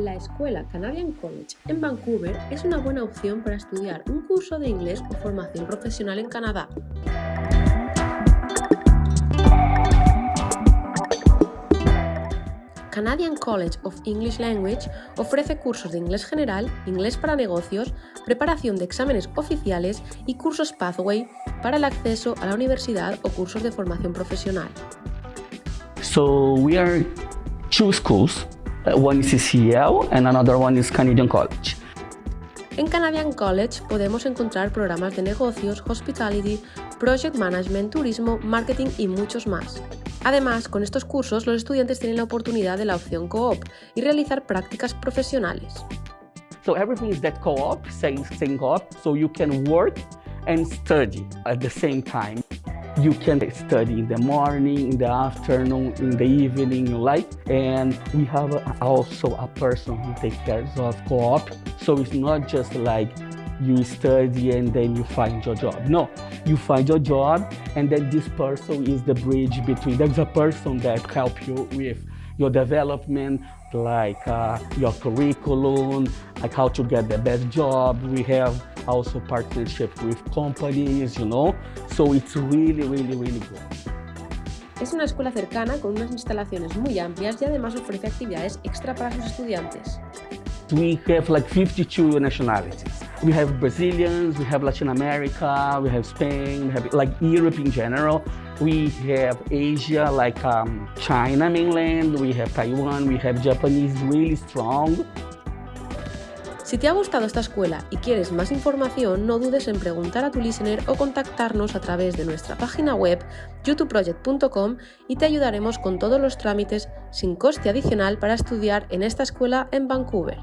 La Escuela Canadian College en Vancouver es una buena opción para estudiar un curso de inglés o formación profesional en Canadá. Canadian College of English Language ofrece cursos de inglés general, inglés para negocios, preparación de exámenes oficiales y cursos Pathway para el acceso a la universidad o cursos de formación profesional. So we are two schools. One is CCL and another one is Canadian College. En Canadian College podemos encontrar programas de negocios, hospitality, project management, turismo, marketing y muchos más. Además, con estos cursos los estudiantes tienen la oportunidad de la opción co-op y realizar prácticas profesionales. So everything is that co-op, same, same co-op, so you can work and study at the same time. You can study in the morning, in the afternoon, in the evening, you like. And we have also a person who takes care of co-op. So it's not just like you study and then you find your job. No, you find your job and then this person is the bridge between, there's a person that help you with your development, like uh, your curriculum, like how to get the best job. We have also partnership with companies, you know, so it's really, really, really good. Es una escuela cercana con unas instalaciones muy amplias y además ofrece actividades extra para sus estudiantes. We have like 52 nationalities. We have Brazilians, we have Latin America, we have Spain, we have like Europe in general. We have Asia, like um, China mainland, we have Taiwan, we have Japanese really strong. Si te ha gustado esta escuela y quieres más información, no dudes en preguntar a tu listener o contactarnos a través de nuestra página web youtubeproject.com y te ayudaremos con todos los trámites sin coste adicional para estudiar en esta escuela en Vancouver.